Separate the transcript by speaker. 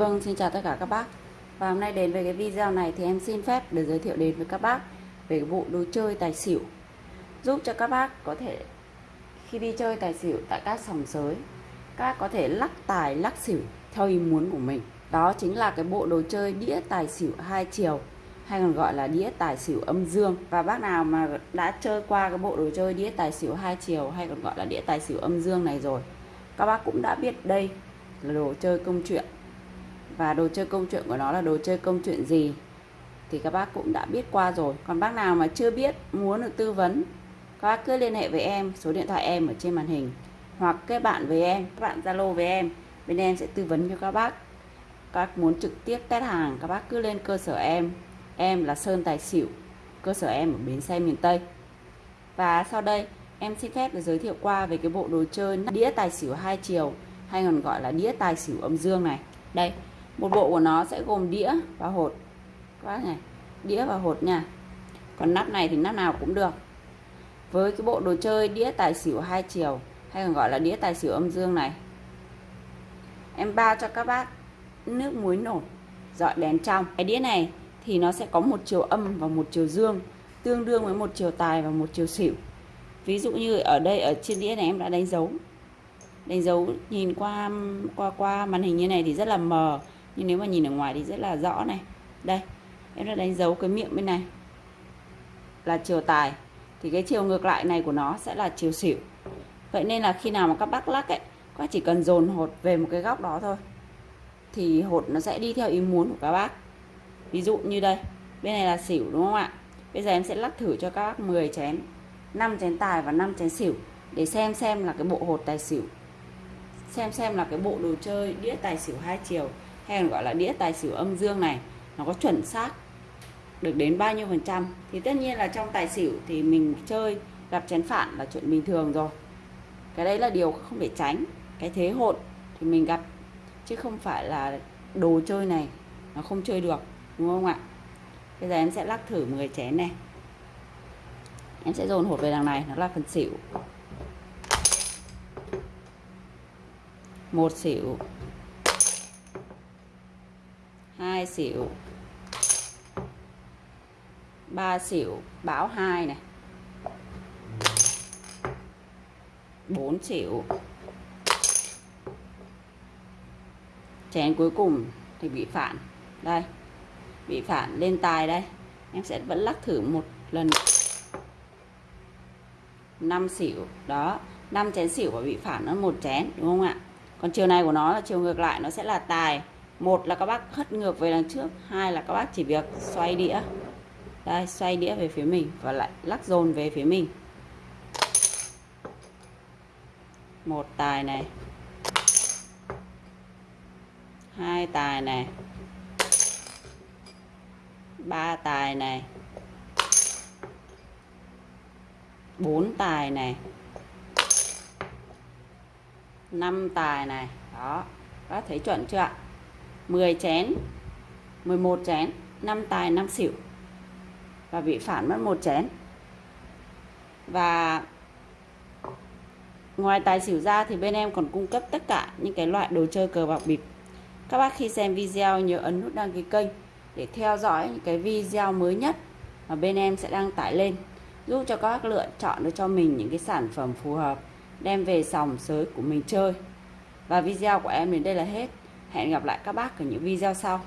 Speaker 1: Vâng, xin chào tất cả các bác. Và hôm nay đến với cái video này thì em xin phép được giới thiệu đến với các bác về cái bộ đồ chơi tài xỉu. Giúp cho các bác có thể khi đi chơi tài xỉu tại các sòng sới các có thể lắc tài lắc xỉu theo ý muốn của mình. Đó chính là cái bộ đồ chơi đĩa tài xỉu hai chiều hay còn gọi là đĩa tài xỉu âm dương. Và bác nào mà đã chơi qua cái bộ đồ chơi đĩa tài xỉu hai chiều hay còn gọi là đĩa tài xỉu âm dương này rồi các bác cũng đã biết đây là đồ chơi công chuyện và đồ chơi công chuyện của nó là đồ chơi công chuyện gì? Thì các bác cũng đã biết qua rồi. Còn bác nào mà chưa biết, muốn được tư vấn, các bác cứ liên hệ với em. Số điện thoại em ở trên màn hình. Hoặc kết bạn với em các bạn zalo với em. Bên em sẽ tư vấn cho các bác. Các bác muốn trực tiếp test hàng, các bác cứ lên cơ sở em. Em là Sơn Tài Xỉu, cơ sở em ở Bến Xe miền Tây. Và sau đây, em xin phép được giới thiệu qua về cái bộ đồ chơi đĩa tài xỉu hai chiều, hay còn gọi là đĩa tài xỉu âm dương này. Đây một bộ của nó sẽ gồm đĩa và hột. Các bác này, đĩa và hột nha. Còn nắp này thì nắp nào cũng được. Với cái bộ đồ chơi đĩa tài xỉu hai chiều, hay còn gọi là đĩa tài xỉu âm dương này. Em bao cho các bác nước muối nổi, dọi đèn trong. Cái đĩa này thì nó sẽ có một chiều âm và một chiều dương, tương đương với một chiều tài và một chiều xỉu. Ví dụ như ở đây, ở trên đĩa này em đã đánh dấu. Đánh dấu nhìn qua qua qua màn hình như này thì rất là mờ nhưng nếu mà nhìn ở ngoài thì rất là rõ này. Đây, em đã đánh dấu cái miệng bên này. Là chiều tài. Thì cái chiều ngược lại này của nó sẽ là chiều xỉu. Vậy nên là khi nào mà các bác lắc ấy, các chỉ cần dồn hột về một cái góc đó thôi. Thì hột nó sẽ đi theo ý muốn của các bác. Ví dụ như đây, bên này là xỉu đúng không ạ? Bây giờ em sẽ lắc thử cho các bác 10 chén 5 chén tài và 5 chén xỉu để xem xem là cái bộ hột tài xỉu. Xem xem là cái bộ đồ chơi đĩa tài xỉu hai chiều hay còn gọi là đĩa tài xỉu âm dương này, nó có chuẩn xác được đến bao nhiêu phần trăm. Thì tất nhiên là trong tài xỉu thì mình chơi, gặp chén phản là chuyện bình thường rồi. Cái đấy là điều không thể tránh. Cái thế hột thì mình gặp, chứ không phải là đồ chơi này nó không chơi được, đúng không ạ? Bây giờ em sẽ lắc thử 10 chén này. Em sẽ dồn hột về đằng này, nó là phần xỉu. Một xỉu hai xỉu ba xỉu báo hai này, bốn xỉu chén cuối cùng thì bị phản. Đây, bị phản lên tài đây. Em sẽ vẫn lắc thử một lần. Năm xỉu đó, năm chén xỉu và bị phản nó một chén, đúng không ạ? Còn chiều này của nó là chiều ngược lại, nó sẽ là tài một là các bác hất ngược về đằng trước, hai là các bác chỉ việc xoay đĩa. Đây, xoay đĩa về phía mình và lại lắc dồn về phía mình. Một tài này. Hai tài này. Ba tài này. Bốn tài này. Năm tài này. Đó, các thấy chuẩn chưa ạ? 10 chén. 11 chén. 5 tài 5 xỉu. Và bị phản mất một chén. Và ngoài tài xỉu ra thì bên em còn cung cấp tất cả những cái loại đồ chơi cờ bạc bịp. Các bác khi xem video nhớ ấn nút đăng ký kênh để theo dõi những cái video mới nhất mà bên em sẽ đăng tải lên, giúp cho các bác lựa chọn được cho mình những cái sản phẩm phù hợp, đem về sòng sới của mình chơi. Và video của em đến đây là hết hẹn gặp lại các bác ở những video sau.